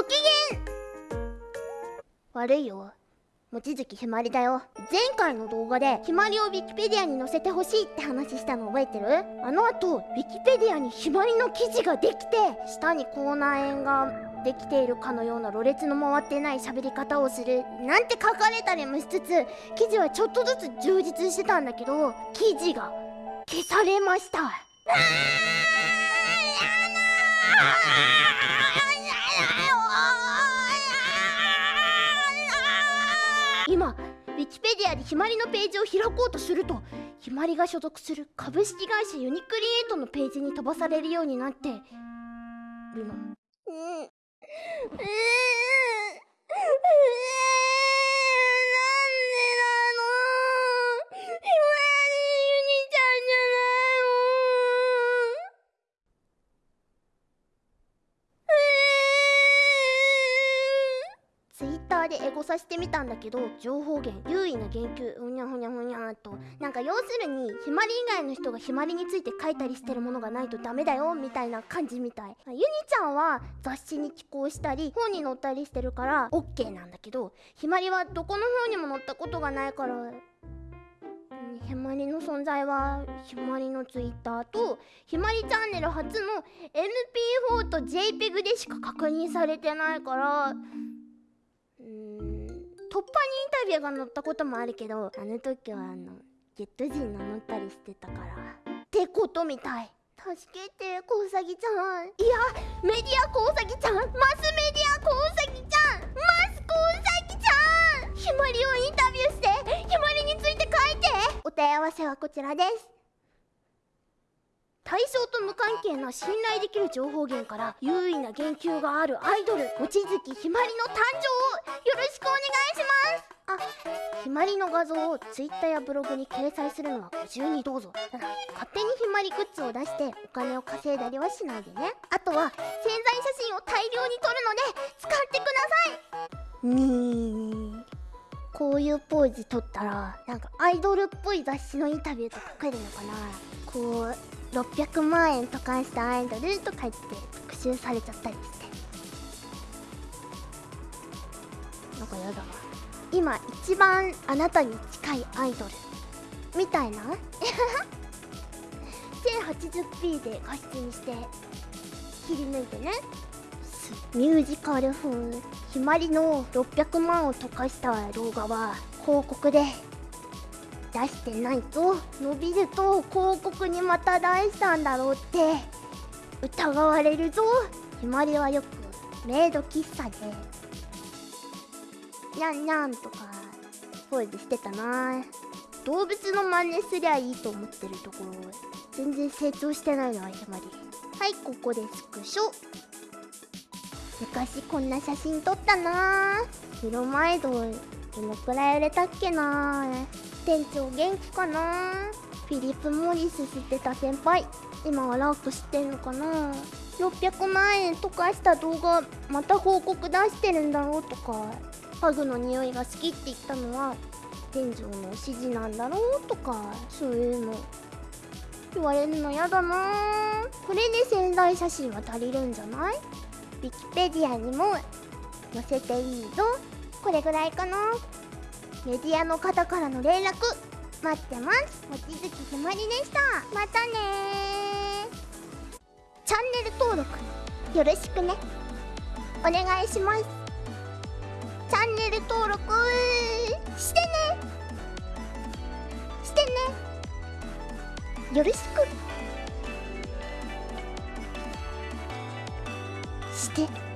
ご機嫌悪いよ。望月ひまりだよ。前回の動画でひまりをウィキペディアに載せてほしいって話したの覚えてる？あの後ウィキペディアにひまりの記事ができて下に口内炎ができているかのようなろれつの回ってない喋り方をするなんて書かれたりもしつつ記事はちょっとずつ充実してたんだけど記事が消されました。今キペディアでひまりのページを開こうとするとひまりが所属する株式会社ユニクリエイトのページに飛ばされるようになってるの。うん。でエゴさしてみたんだけど情報源優位な言及うにゃふにゃふにゃとなんか要するにひまり以外の人がひまりについて書いたりしてるものがないとダメだよみたいな感じみたい。ゆにちゃんは雑誌に寄稿したり本に載ったりしてるから OK なんだけどひまりはどこの本にも載ったことがないからひまりの存在はひまりのツイッターとひまりチャンネル初の MP4 と JPEG でしか確認されてないから突破にインタビューが載ったこともあるけどあの時はあのゲット人名乗ったりしてたから。ってことみたい。助けてコウサギちゃん。いやメディアコウサギちゃん。マスメディアコウサギちゃん。マスコウサギちゃん。ひまりをインタビューしてひまりについて書いて。お問い合わせはこちらです。対象と無関係な信頼できる情報源から優位な言及があるアイドル望月ひまりの誕生をろしくお願いします。あひまりの画像をツイッターやブログに掲載するのはご自由にどうぞ。勝手にひまりグッズを出してお金を稼いだりはしないでね。あとは宣材写真を大量に撮るので使ってください。にー。こういうポーズ撮ったらなんかアイドルっぽい雑誌のインタビューとか書けるのかな。こう600万円とかしたアイドルとか言って特集されちゃったりして。かやだ今一番あなたに近いアイドルみたいな？1080p で画質にして切り抜いてね。ミュージカル風ひまりの600万を溶かした動画は広告で。出してないと伸びると広告にまた出したんだろうって。疑われるぞ。ひまりはよくメイド喫茶でにゃんにゃんとかポーズしてたな。動物の真似すりゃいいと思ってるところ全然成長してないなひまり。はいここでスクショ。昔こんな写真撮ったな。プロマイドどのくらい売れたっけな。店長元気かな。フィリップ・モリス知ってた先輩。今はラーク知ってんのかな。600万円とかした動画また報告出してるんだろうとか。ハグの匂いが好きって言ったのは店長の指示なんだろうとかそういうの言われるのやだな。これで潜在写真は足りるんじゃない？ウィキペディアにも載せていいぞ。これぐらいかな。メディアの方からの連絡。待ってます。望月ひまりでした。またねチャンネル登録よろしくね。お願いします。チャンネル登録してね。してね。よろしく。して。